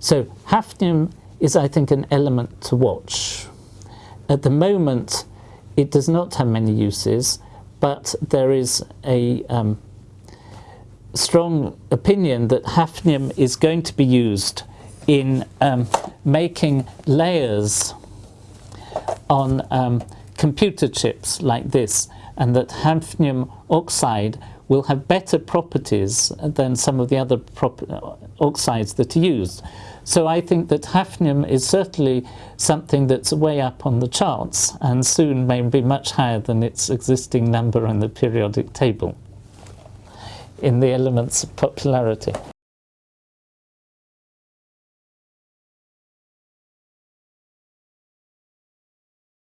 So hafnium is, I think, an element to watch. At the moment, it does not have many uses, but there is a um, strong opinion that hafnium is going to be used in um, making layers on um, computer chips like this and that hafnium oxide will have better properties than some of the other uh, oxides that are used. So I think that hafnium is certainly something that's way up on the charts and soon may be much higher than its existing number in the periodic table in the elements of popularity.